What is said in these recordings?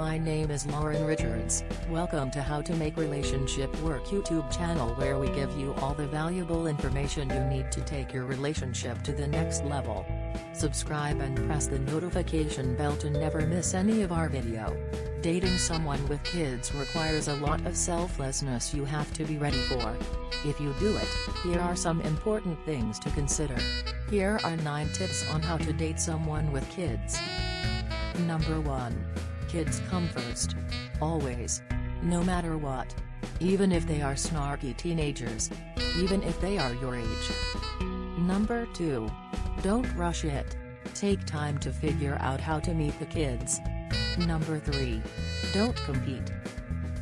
My name is Lauren Richards, welcome to How to Make Relationship Work YouTube channel where we give you all the valuable information you need to take your relationship to the next level. Subscribe and press the notification bell to never miss any of our video. Dating someone with kids requires a lot of selflessness you have to be ready for. If you do it, here are some important things to consider. Here are 9 tips on how to date someone with kids. Number 1. Kids come first. Always. No matter what. Even if they are snarky teenagers. Even if they are your age. Number 2. Don't rush it. Take time to figure out how to meet the kids. Number 3. Don't compete.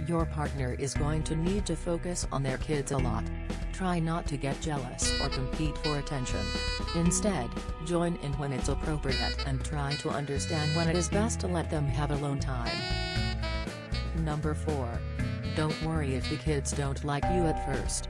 Your partner is going to need to focus on their kids a lot. Try not to get jealous or compete for attention. Instead, join in when it's appropriate and try to understand when it is best to let them have alone time. Number 4. Don't worry if the kids don't like you at first.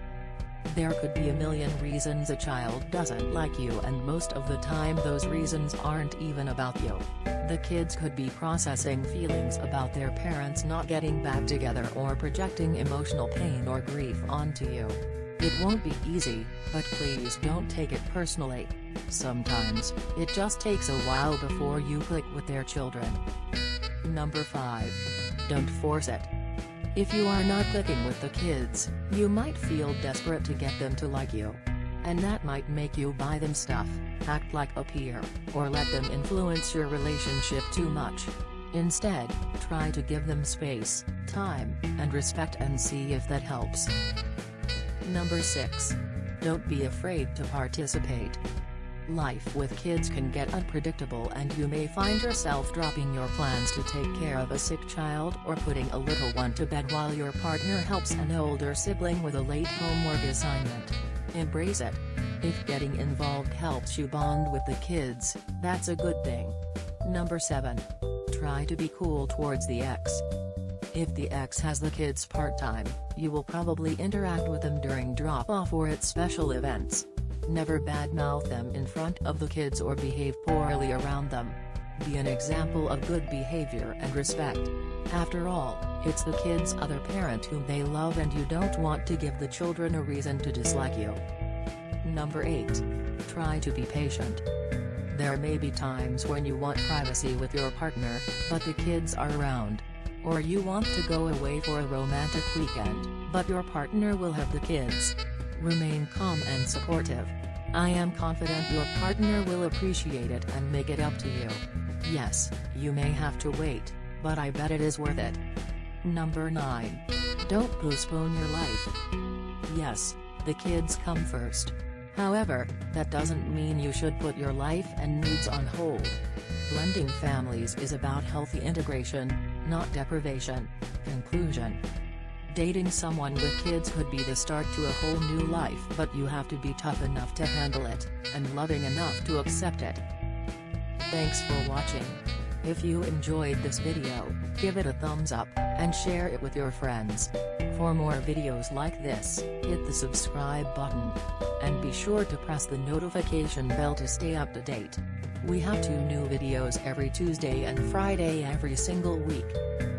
There could be a million reasons a child doesn't like you and most of the time those reasons aren't even about you. The kids could be processing feelings about their parents not getting back together or projecting emotional pain or grief onto you. It won't be easy, but please don't take it personally. Sometimes, it just takes a while before you click with their children. Number 5. Don't force it. If you are not clicking with the kids, you might feel desperate to get them to like you. And that might make you buy them stuff, act like a peer, or let them influence your relationship too much. Instead, try to give them space, time, and respect and see if that helps. Number 6. Don't be afraid to participate. Life with kids can get unpredictable and you may find yourself dropping your plans to take care of a sick child or putting a little one to bed while your partner helps an older sibling with a late homework assignment. Embrace it. If getting involved helps you bond with the kids, that's a good thing. Number 7. Try to be cool towards the ex. If the ex has the kids part-time, you will probably interact with them during drop-off or at special events. Never badmouth them in front of the kids or behave poorly around them. Be an example of good behavior and respect. After all, it's the kid's other parent whom they love and you don't want to give the children a reason to dislike you. Number 8. Try to be patient. There may be times when you want privacy with your partner, but the kids are around. Or you want to go away for a romantic weekend, but your partner will have the kids. Remain calm and supportive. I am confident your partner will appreciate it and make it up to you. Yes, you may have to wait, but I bet it is worth it. Number 9. Don't postpone your life. Yes, the kids come first. However, that doesn't mean you should put your life and needs on hold. Blending families is about healthy integration, not deprivation. Conclusion Dating someone with kids could be the start to a whole new life but you have to be tough enough to handle it, and loving enough to accept it. Thanks for watching. If you enjoyed this video, give it a thumbs up, and share it with your friends. For more videos like this, hit the subscribe button. And be sure to press the notification bell to stay up to date. We have two new videos every Tuesday and Friday every single week.